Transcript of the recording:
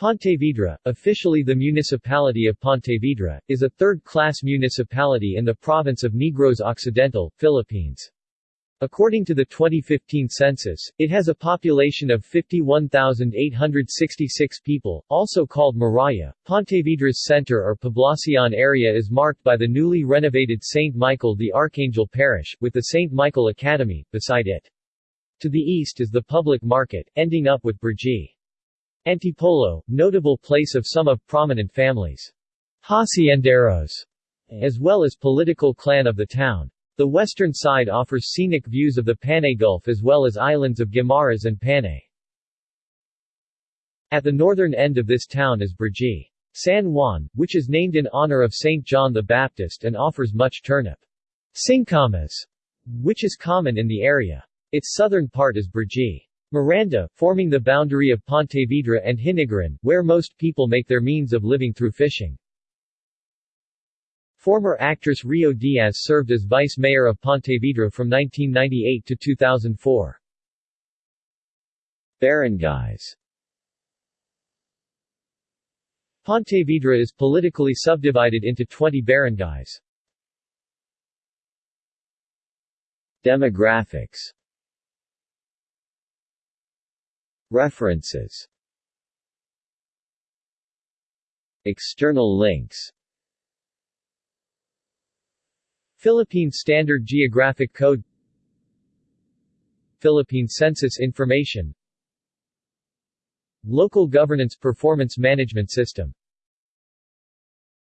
Pontevedra, officially the municipality of Pontevedra, is a third-class municipality in the province of Negros Occidental, Philippines. According to the 2015 census, it has a population of 51,866 people, also called Maraya. Pontevedra's center or poblacion area is marked by the newly renovated St. Michael the Archangel Parish, with the St. Michael Academy, beside it. To the east is the public market, ending up with Brgy. Antipolo, notable place of some of prominent families. Hacienderos, as well as political clan of the town. The western side offers scenic views of the Panay Gulf as well as islands of Guimaras and Panay. At the northern end of this town is Brgy. San Juan, which is named in honor of St. John the Baptist and offers much turnip. Singkamas, which is common in the area. Its southern part is Brgy. Miranda, forming the boundary of Pontevedra and Hinigaran, where most people make their means of living through fishing. Former actress Rio Diaz served as vice mayor of Pontevedra from 1998 to 2004. Barangays Pontevedra is politically subdivided into 20 barangays. Demographics References. External links. Philippine Standard Geographic Code. Philippine Census Information. Local Governance Performance Management System